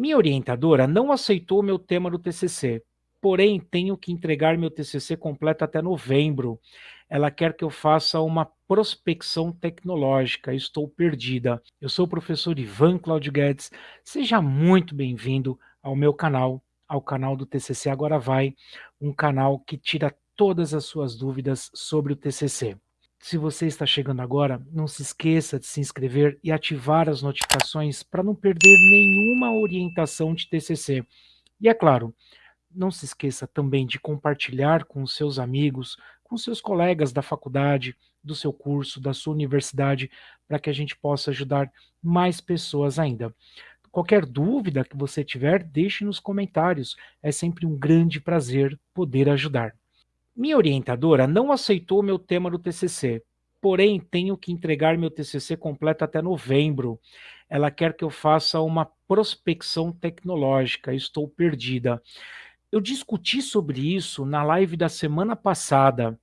Minha orientadora não aceitou meu tema do TCC, porém tenho que entregar meu TCC completo até novembro. Ela quer que eu faça uma prospecção tecnológica, estou perdida. Eu sou o professor Ivan Claudio Guedes, seja muito bem-vindo ao meu canal, ao canal do TCC Agora Vai, um canal que tira todas as suas dúvidas sobre o TCC. Se você está chegando agora, não se esqueça de se inscrever e ativar as notificações para não perder nenhuma orientação de TCC. E é claro, não se esqueça também de compartilhar com seus amigos, com seus colegas da faculdade, do seu curso, da sua universidade, para que a gente possa ajudar mais pessoas ainda. Qualquer dúvida que você tiver, deixe nos comentários. É sempre um grande prazer poder ajudar. Minha orientadora não aceitou meu tema do TCC, porém tenho que entregar meu TCC completo até novembro. Ela quer que eu faça uma prospecção tecnológica, estou perdida. Eu discuti sobre isso na live da semana passada,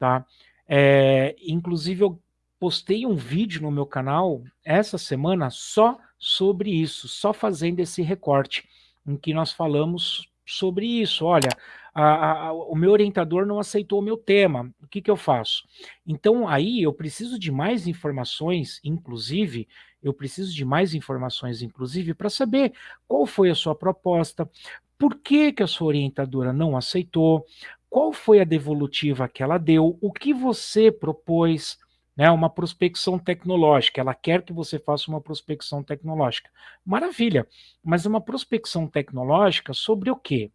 tá? É, inclusive eu postei um vídeo no meu canal essa semana só sobre isso, só fazendo esse recorte, em que nós falamos sobre isso. Olha, a, a, o meu orientador não aceitou o meu tema, o que, que eu faço? Então, aí eu preciso de mais informações, inclusive, eu preciso de mais informações, inclusive, para saber qual foi a sua proposta, por que, que a sua orientadora não aceitou, qual foi a devolutiva que ela deu, o que você propôs, né, uma prospecção tecnológica, ela quer que você faça uma prospecção tecnológica. Maravilha, mas uma prospecção tecnológica sobre o quê?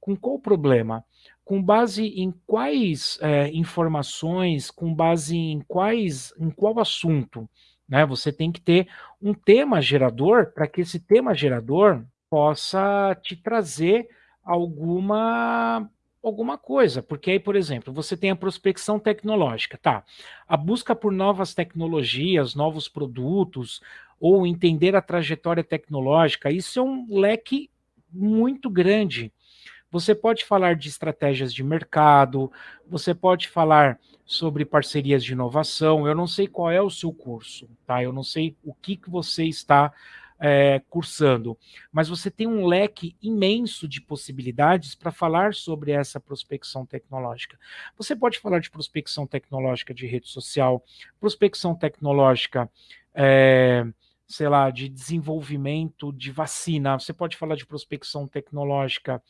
Com qual problema? Com base em quais é, informações, com base em quais, em qual assunto? Né? Você tem que ter um tema gerador para que esse tema gerador possa te trazer alguma alguma coisa, porque aí, por exemplo, você tem a prospecção tecnológica, tá? A busca por novas tecnologias, novos produtos, ou entender a trajetória tecnológica, isso é um leque muito grande. Você pode falar de estratégias de mercado, você pode falar sobre parcerias de inovação. Eu não sei qual é o seu curso, tá? Eu não sei o que, que você está é, cursando, mas você tem um leque imenso de possibilidades para falar sobre essa prospecção tecnológica. Você pode falar de prospecção tecnológica de rede social, prospecção tecnológica. É, sei lá, de desenvolvimento de vacina, você pode falar de prospecção tecnológica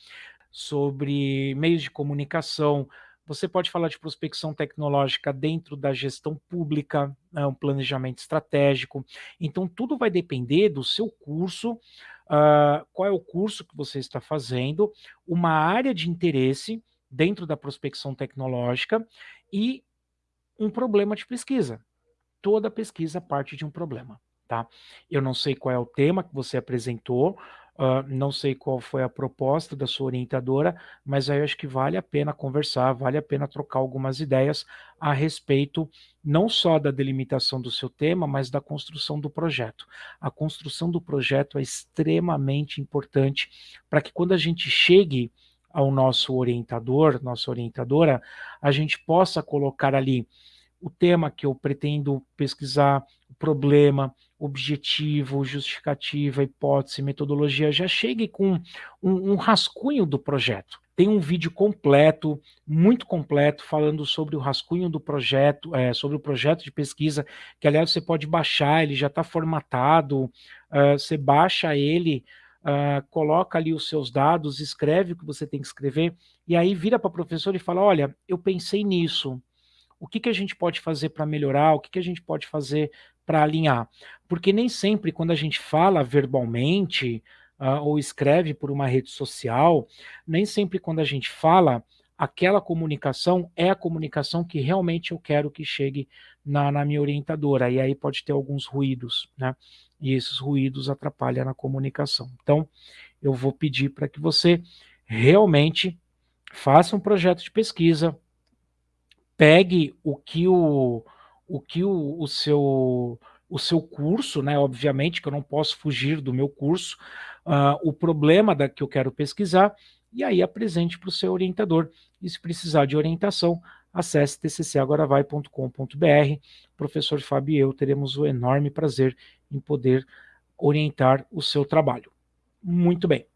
sobre meios de comunicação, você pode falar de prospecção tecnológica dentro da gestão pública, né, um planejamento estratégico. Então, tudo vai depender do seu curso, uh, qual é o curso que você está fazendo, uma área de interesse dentro da prospecção tecnológica e um problema de pesquisa. Toda pesquisa parte de um problema. Tá? Eu não sei qual é o tema que você apresentou, Uh, não sei qual foi a proposta da sua orientadora, mas aí acho que vale a pena conversar, vale a pena trocar algumas ideias a respeito não só da delimitação do seu tema, mas da construção do projeto. A construção do projeto é extremamente importante para que quando a gente chegue ao nosso orientador, nossa orientadora, a gente possa colocar ali o tema que eu pretendo pesquisar, o problema, objetivo, justificativa, hipótese, metodologia, já chegue com um, um rascunho do projeto. Tem um vídeo completo, muito completo, falando sobre o rascunho do projeto, é, sobre o projeto de pesquisa, que aliás você pode baixar, ele já está formatado, uh, você baixa ele, uh, coloca ali os seus dados, escreve o que você tem que escrever, e aí vira para o professor e fala, olha, eu pensei nisso, o que, que a gente pode fazer para melhorar, o que, que a gente pode fazer para alinhar. Porque nem sempre quando a gente fala verbalmente uh, ou escreve por uma rede social, nem sempre quando a gente fala, aquela comunicação é a comunicação que realmente eu quero que chegue na, na minha orientadora. E aí pode ter alguns ruídos, né? E esses ruídos atrapalham na comunicação. Então, eu vou pedir para que você realmente faça um projeto de pesquisa, pegue o que o, o, que o, o seu o seu curso, né? Obviamente que eu não posso fugir do meu curso, uh, o problema da, que eu quero pesquisar, e aí apresente para o seu orientador. E se precisar de orientação, acesse tccagoravai.com.br. Professor Fábio e eu teremos o enorme prazer em poder orientar o seu trabalho. Muito bem.